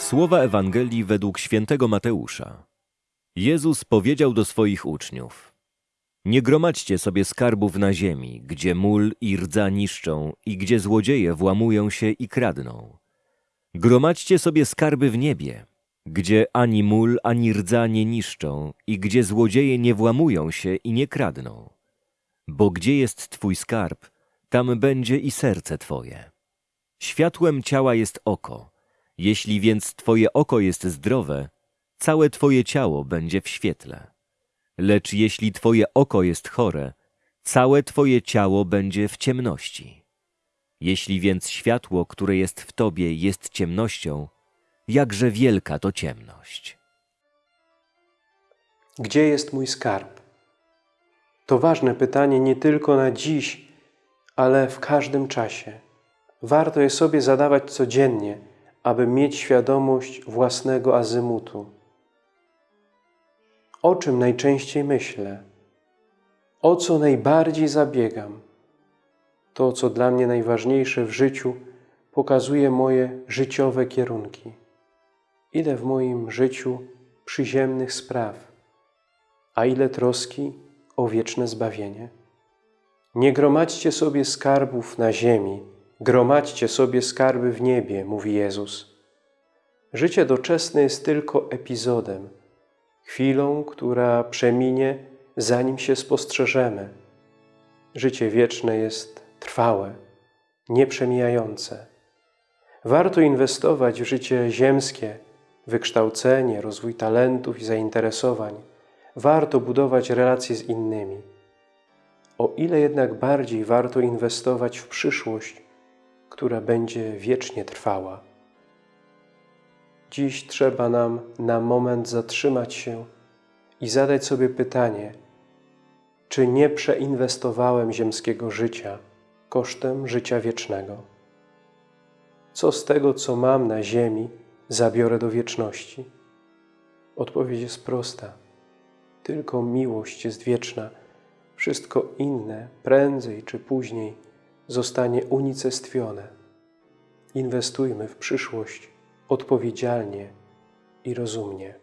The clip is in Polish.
Słowa Ewangelii według świętego Mateusza. Jezus powiedział do swoich uczniów: Nie gromadźcie sobie skarbów na ziemi, gdzie mól i rdza niszczą i gdzie złodzieje włamują się i kradną. Gromadźcie sobie skarby w niebie, gdzie ani mól, ani rdza nie niszczą i gdzie złodzieje nie włamują się i nie kradną. Bo gdzie jest Twój skarb, tam będzie i serce Twoje. Światłem ciała jest oko. Jeśli więc Twoje oko jest zdrowe, całe Twoje ciało będzie w świetle. Lecz jeśli Twoje oko jest chore, całe Twoje ciało będzie w ciemności. Jeśli więc światło, które jest w Tobie, jest ciemnością, jakże wielka to ciemność. Gdzie jest mój skarb? To ważne pytanie nie tylko na dziś, ale w każdym czasie. Warto je sobie zadawać codziennie, aby mieć świadomość własnego azymutu. O czym najczęściej myślę? O co najbardziej zabiegam? To, co dla mnie najważniejsze w życiu, pokazuje moje życiowe kierunki. Ile w moim życiu przyziemnych spraw, a ile troski o wieczne zbawienie. Nie gromadźcie sobie skarbów na ziemi, gromadźcie sobie skarby w niebie, mówi Jezus. Życie doczesne jest tylko epizodem, chwilą, która przeminie, zanim się spostrzeżemy. Życie wieczne jest trwałe, nieprzemijające. Warto inwestować w życie ziemskie, wykształcenie, rozwój talentów i zainteresowań. Warto budować relacje z innymi. O ile jednak bardziej warto inwestować w przyszłość, która będzie wiecznie trwała. Dziś trzeba nam na moment zatrzymać się i zadać sobie pytanie, czy nie przeinwestowałem ziemskiego życia kosztem życia wiecznego? Co z tego, co mam na ziemi, zabiorę do wieczności? Odpowiedź jest prosta. Tylko miłość jest wieczna. Wszystko inne, prędzej czy później, zostanie unicestwione. Inwestujmy w przyszłość odpowiedzialnie i rozumnie.